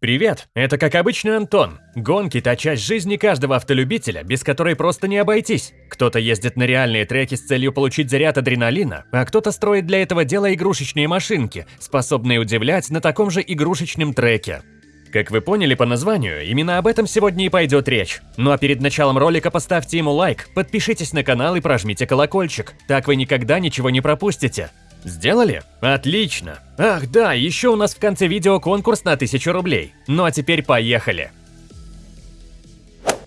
Привет, это как обычно Антон. Гонки – та часть жизни каждого автолюбителя, без которой просто не обойтись. Кто-то ездит на реальные треки с целью получить заряд адреналина, а кто-то строит для этого дела игрушечные машинки, способные удивлять на таком же игрушечном треке. Как вы поняли по названию, именно об этом сегодня и пойдет речь. Ну а перед началом ролика поставьте ему лайк, подпишитесь на канал и прожмите колокольчик, так вы никогда ничего не пропустите. Сделали? Отлично! Ах да, еще у нас в конце видео конкурс на 1000 рублей. Ну а теперь поехали!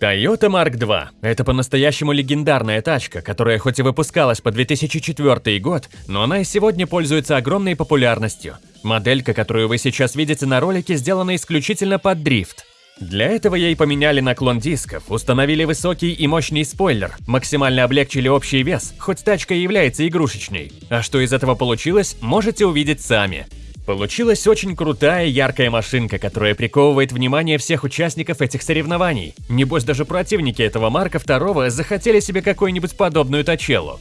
Toyota Mark II – это по-настоящему легендарная тачка, которая хоть и выпускалась по 2004 год, но она и сегодня пользуется огромной популярностью. Моделька, которую вы сейчас видите на ролике, сделана исключительно под дрифт. Для этого ей поменяли наклон дисков, установили высокий и мощный спойлер, максимально облегчили общий вес, хоть тачка и является игрушечной. А что из этого получилось, можете увидеть сами. Получилась очень крутая, яркая машинка, которая приковывает внимание всех участников этих соревнований. Небось, даже противники этого Марка II захотели себе какую-нибудь подобную тачелу.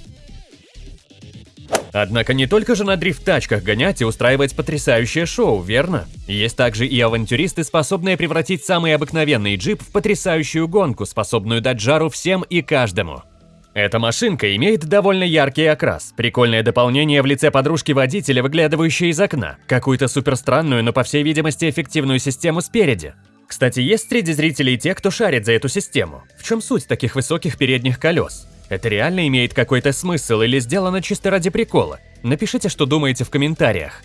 Однако не только же на дрифт-тачках гонять и устраивать потрясающее шоу, верно? Есть также и авантюристы, способные превратить самый обыкновенный джип в потрясающую гонку, способную дать жару всем и каждому. Эта машинка имеет довольно яркий окрас, прикольное дополнение в лице подружки водителя, выглядывающей из окна, какую-то суперстранную, но по всей видимости эффективную систему спереди. Кстати, есть среди зрителей те, кто шарит за эту систему. В чем суть таких высоких передних колес? Это реально имеет какой-то смысл или сделано чисто ради прикола? Напишите, что думаете в комментариях.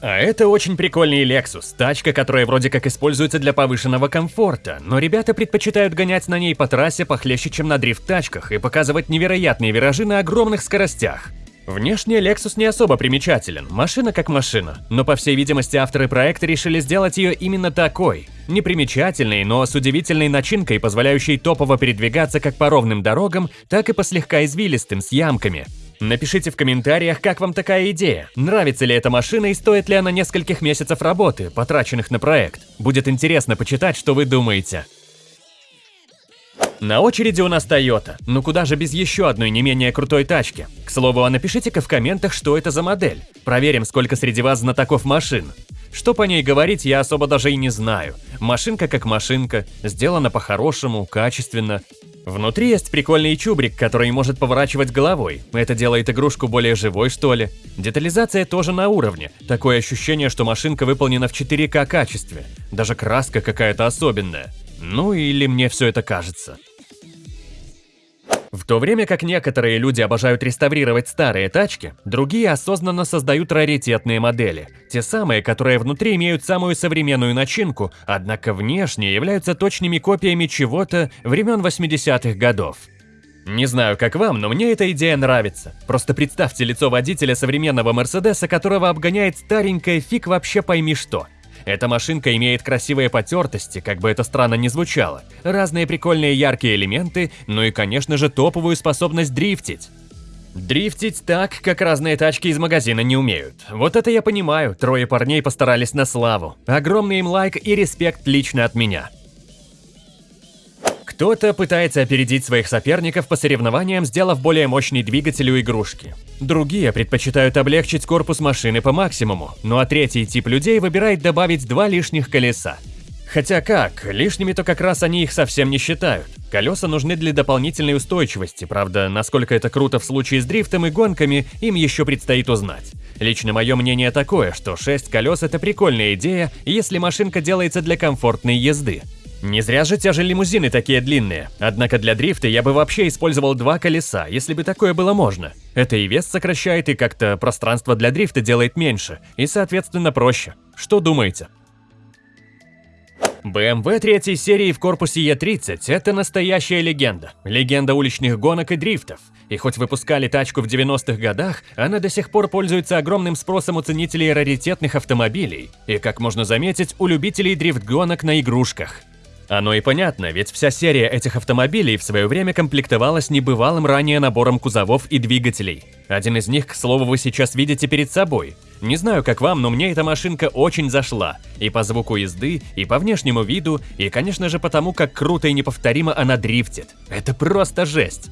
А это очень прикольный Lexus, тачка, которая вроде как используется для повышенного комфорта, но ребята предпочитают гонять на ней по трассе похлеще, чем на дрифт-тачках и показывать невероятные виражи на огромных скоростях. Внешне Lexus не особо примечателен, машина как машина, но по всей видимости авторы проекта решили сделать ее именно такой. Непримечательной, но с удивительной начинкой, позволяющей топово передвигаться как по ровным дорогам, так и по слегка извилистым с ямками. Напишите в комментариях, как вам такая идея, нравится ли эта машина и стоит ли она нескольких месяцев работы, потраченных на проект. Будет интересно почитать, что вы думаете. На очереди у нас Toyota, ну куда же без еще одной не менее крутой тачки. К слову, а напишите-ка в комментах, что это за модель. Проверим, сколько среди вас знатоков машин. Что по ней говорить, я особо даже и не знаю. Машинка как машинка, сделана по-хорошему, качественно. Внутри есть прикольный чубрик, который может поворачивать головой. Это делает игрушку более живой, что ли. Детализация тоже на уровне. Такое ощущение, что машинка выполнена в 4К качестве. Даже краска какая-то особенная. Ну или мне все это кажется. В то время как некоторые люди обожают реставрировать старые тачки, другие осознанно создают раритетные модели. Те самые, которые внутри имеют самую современную начинку, однако внешне являются точными копиями чего-то времен 80-х годов. Не знаю, как вам, но мне эта идея нравится. Просто представьте лицо водителя современного Мерседеса, которого обгоняет старенькая фиг вообще пойми что – эта машинка имеет красивые потертости, как бы это странно ни звучало, разные прикольные яркие элементы, ну и, конечно же, топовую способность дрифтить. Дрифтить так, как разные тачки из магазина не умеют. Вот это я понимаю, трое парней постарались на славу. Огромный им лайк и респект лично от меня. Кто-то пытается опередить своих соперников по соревнованиям, сделав более мощный двигатель у игрушки. Другие предпочитают облегчить корпус машины по максимуму, ну а третий тип людей выбирает добавить два лишних колеса. Хотя как, лишними-то как раз они их совсем не считают. Колеса нужны для дополнительной устойчивости, правда, насколько это круто в случае с дрифтом и гонками, им еще предстоит узнать. Лично мое мнение такое, что 6 колес это прикольная идея, если машинка делается для комфортной езды. Не зря же те же лимузины такие длинные. Однако для дрифта я бы вообще использовал два колеса, если бы такое было можно. Это и вес сокращает, и как-то пространство для дрифта делает меньше, и соответственно проще. Что думаете? BMW третьей серии в корпусе E30 – это настоящая легенда. Легенда уличных гонок и дрифтов. И хоть выпускали тачку в 90-х годах, она до сих пор пользуется огромным спросом у ценителей раритетных автомобилей. И, как можно заметить, у любителей дрифт-гонок на игрушках. Оно и понятно, ведь вся серия этих автомобилей в свое время комплектовалась небывалым ранее набором кузовов и двигателей. Один из них, к слову, вы сейчас видите перед собой. Не знаю, как вам, но мне эта машинка очень зашла. И по звуку езды, и по внешнему виду, и, конечно же, потому, как круто и неповторимо она дрифтит. Это просто жесть.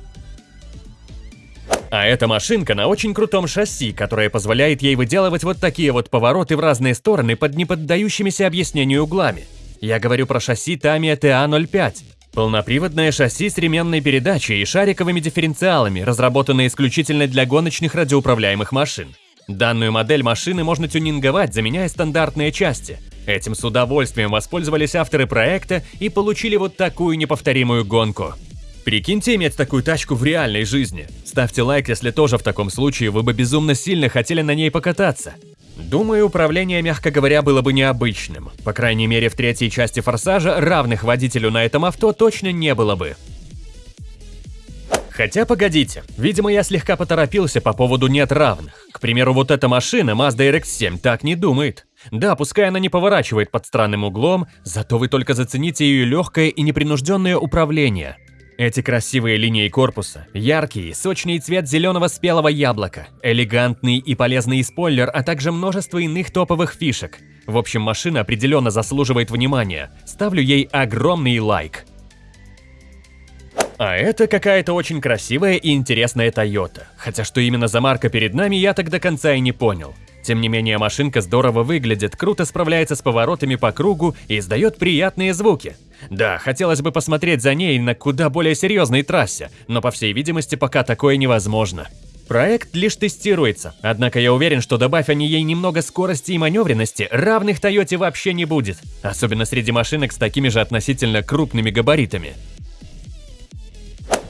А эта машинка на очень крутом шасси, которое позволяет ей выделывать вот такие вот повороты в разные стороны под неподдающимися объяснению углами. Я говорю про шасси Tamiya TA05. Полноприводное шасси с ременной передачей и шариковыми дифференциалами, разработанное исключительно для гоночных радиоуправляемых машин. Данную модель машины можно тюнинговать, заменяя стандартные части. Этим с удовольствием воспользовались авторы проекта и получили вот такую неповторимую гонку. Прикиньте иметь такую тачку в реальной жизни. Ставьте лайк, если тоже в таком случае вы бы безумно сильно хотели на ней покататься. Думаю, управление, мягко говоря, было бы необычным. По крайней мере, в третьей части «Форсажа» равных водителю на этом авто точно не было бы. Хотя, погодите, видимо, я слегка поторопился по поводу «нет равных». К примеру, вот эта машина, Mazda RX-7, так не думает. Да, пускай она не поворачивает под странным углом, зато вы только зацените ее легкое и непринужденное управление. Эти красивые линии корпуса, яркий, сочный цвет зеленого спелого яблока, элегантный и полезный спойлер, а также множество иных топовых фишек. В общем, машина определенно заслуживает внимания. Ставлю ей огромный лайк. А это какая-то очень красивая и интересная Toyota. Хотя что именно за марка перед нами, я так до конца и не понял. Тем не менее, машинка здорово выглядит, круто справляется с поворотами по кругу и издает приятные звуки. Да, хотелось бы посмотреть за ней на куда более серьезной трассе, но по всей видимости пока такое невозможно. Проект лишь тестируется, однако я уверен, что добавь они ей немного скорости и маневренности, равных Тойоте вообще не будет, особенно среди машинок с такими же относительно крупными габаритами.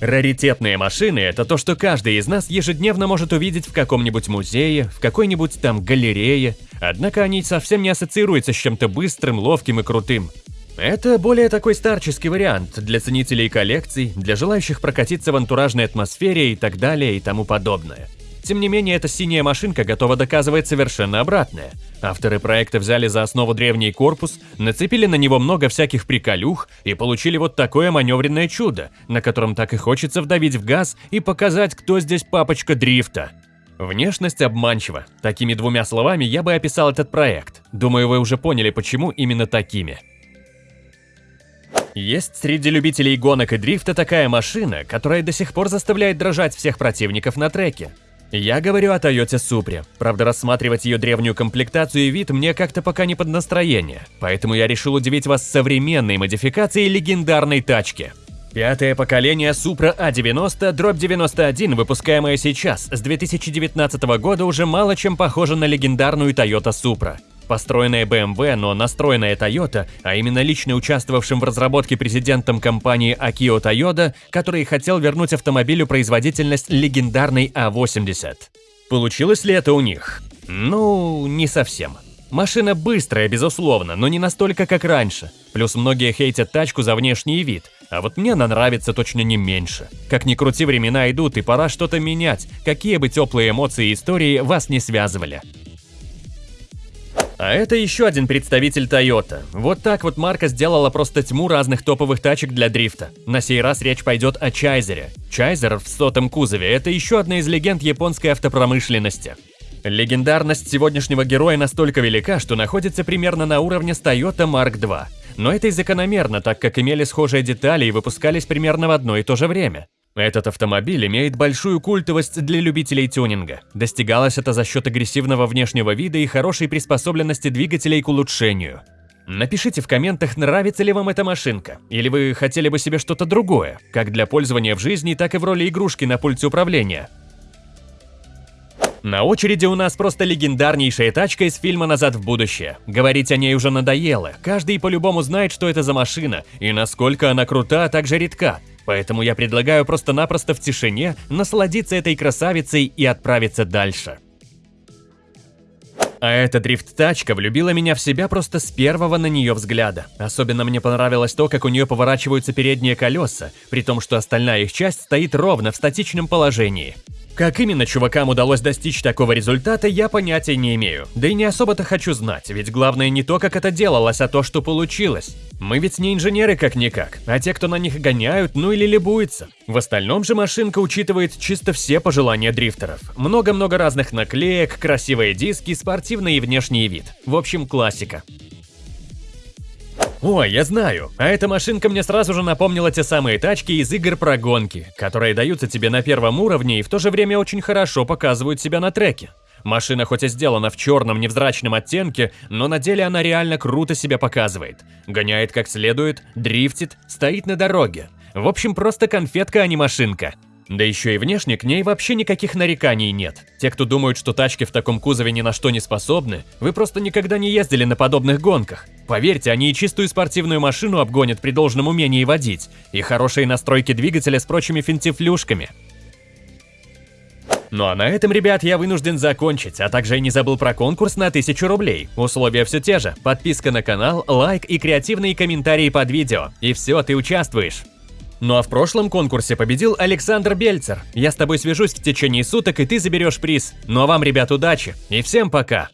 Раритетные машины – это то, что каждый из нас ежедневно может увидеть в каком-нибудь музее, в какой-нибудь там галерее, однако они совсем не ассоциируются с чем-то быстрым, ловким и крутым. Это более такой старческий вариант для ценителей коллекций, для желающих прокатиться в антуражной атмосфере и так далее и тому подобное. Тем не менее, эта синяя машинка готова доказывать совершенно обратное. Авторы проекта взяли за основу древний корпус, нацепили на него много всяких приколюх и получили вот такое маневренное чудо, на котором так и хочется вдавить в газ и показать, кто здесь папочка дрифта. Внешность обманчива. Такими двумя словами я бы описал этот проект. Думаю, вы уже поняли, почему именно такими. Есть среди любителей гонок и дрифта такая машина, которая до сих пор заставляет дрожать всех противников на треке. Я говорю о Toyota Supra. Правда, рассматривать ее древнюю комплектацию и вид мне как-то пока не под настроение, поэтому я решил удивить вас современной модификацией легендарной тачки. Пятое поколение Supra A90 дробь 91, выпускаемое сейчас, с 2019 года уже мало чем похоже на легендарную Toyota Supra. Построенная BMW, но настроенная Toyota, а именно лично участвовавшим в разработке президентом компании Akio Toyoda, который хотел вернуть автомобилю производительность легендарной А80. Получилось ли это у них? Ну, не совсем. Машина быстрая, безусловно, но не настолько, как раньше. Плюс многие хейтят тачку за внешний вид, а вот мне она нравится точно не меньше. Как ни крути, времена идут, и пора что-то менять, какие бы теплые эмоции и истории вас не связывали. А это еще один представитель Toyota. Вот так вот марка сделала просто тьму разных топовых тачек для дрифта. На сей раз речь пойдет о Чайзере. Чайзер в сотом кузове – это еще одна из легенд японской автопромышленности. Легендарность сегодняшнего героя настолько велика, что находится примерно на уровне с Toyota Mark II. Но это и закономерно, так как имели схожие детали и выпускались примерно в одно и то же время. Этот автомобиль имеет большую культовость для любителей тюнинга. Достигалось это за счет агрессивного внешнего вида и хорошей приспособленности двигателей к улучшению. Напишите в комментах, нравится ли вам эта машинка, или вы хотели бы себе что-то другое, как для пользования в жизни, так и в роли игрушки на пульте управления. На очереди у нас просто легендарнейшая тачка из фильма «Назад в будущее». Говорить о ней уже надоело, каждый по-любому знает, что это за машина, и насколько она крута, а также редка. Поэтому я предлагаю просто-напросто в тишине насладиться этой красавицей и отправиться дальше. А эта дрифт-тачка влюбила меня в себя просто с первого на нее взгляда. Особенно мне понравилось то, как у нее поворачиваются передние колеса, при том, что остальная их часть стоит ровно в статичном положении. Как именно чувакам удалось достичь такого результата, я понятия не имею. Да и не особо-то хочу знать, ведь главное не то, как это делалось, а то, что получилось. Мы ведь не инженеры как-никак, а те, кто на них гоняют, ну или либуется. В остальном же машинка учитывает чисто все пожелания дрифтеров. Много-много разных наклеек, красивые диски, спортивный и внешний вид. В общем, классика. Ой, я знаю. А эта машинка мне сразу же напомнила те самые тачки из игр про гонки, которые даются тебе на первом уровне и в то же время очень хорошо показывают себя на треке. Машина хоть и сделана в черном невзрачном оттенке, но на деле она реально круто себя показывает. Гоняет как следует, дрифтит, стоит на дороге. В общем, просто конфетка, а не машинка. Да еще и внешне к ней вообще никаких нареканий нет. Те, кто думают, что тачки в таком кузове ни на что не способны, вы просто никогда не ездили на подобных гонках. Поверьте, они и чистую спортивную машину обгонят при должном умении водить, и хорошие настройки двигателя с прочими финтифлюшками. Ну а на этом, ребят, я вынужден закончить, а также я не забыл про конкурс на 1000 рублей. Условия все те же. Подписка на канал, лайк и креативные комментарии под видео. И все, ты участвуешь. Ну а в прошлом конкурсе победил Александр Бельцер. Я с тобой свяжусь в течение суток, и ты заберешь приз. Ну а вам, ребят, удачи и всем пока!